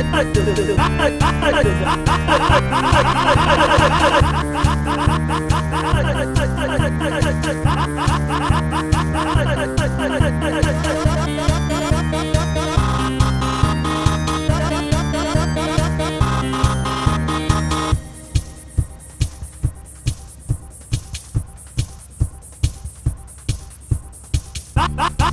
I'm not going to do this.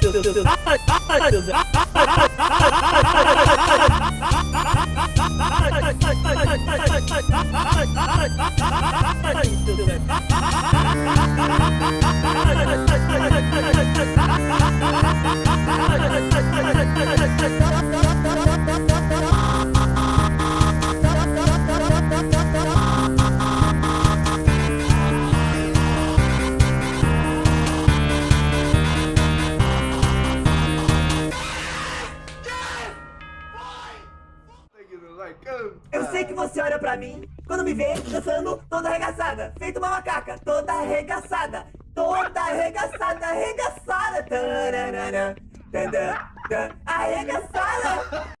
对，对，对。Eu sei que você olha pra mim. Quando me vê dançando toda arregaçada, feito uma macaca, toda arregaçada, toda arregaçada, arregaçada, tararara, tadã, tã, arregaçada.